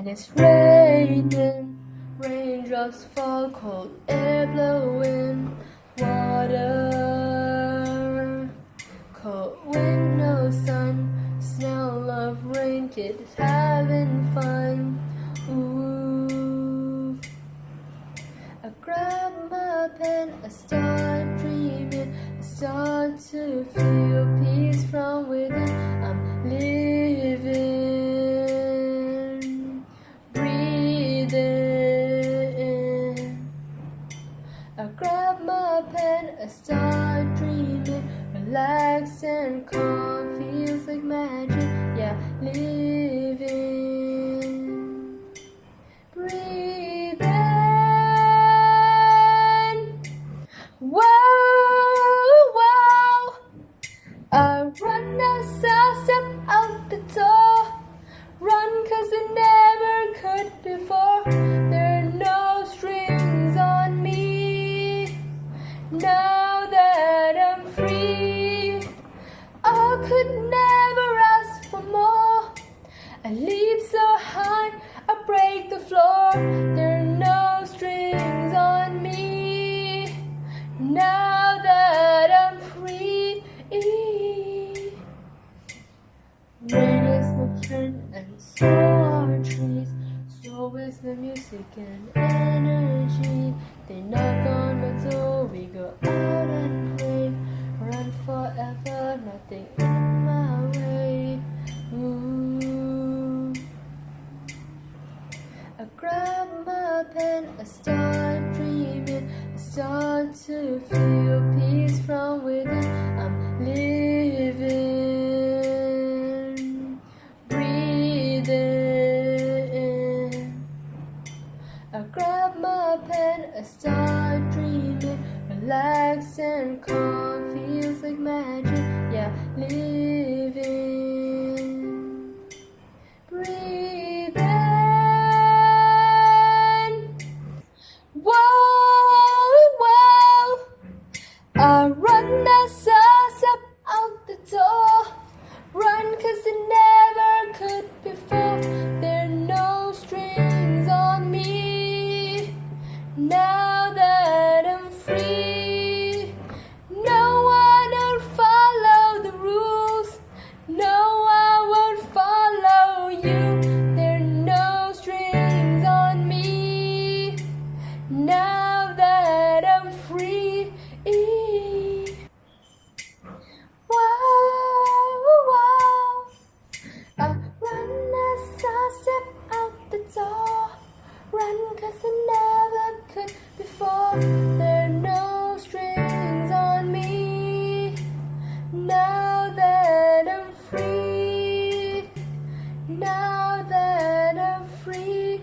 and it's raining. Raindrops fall, cold air blowing, water. Cold wind, no sun, smell of rain, kids having fun. Ooh. I grab my pen, I start dreaming, I start to feel peace from within. I'm living, my pen, I start dreaming, relax and calm, could never ask for more. I leap so high, I break the floor. There are no strings on me. Now that I'm free. Rain is my friend, and so are trees. So is the music and energy. My pen, I start dreaming, I start to feel peace from within. I'm living, breathing. I grab my pen, I start dreaming, relax and calm, cause I never could before. There are no strings on me. Now that I'm free. Now that I'm free.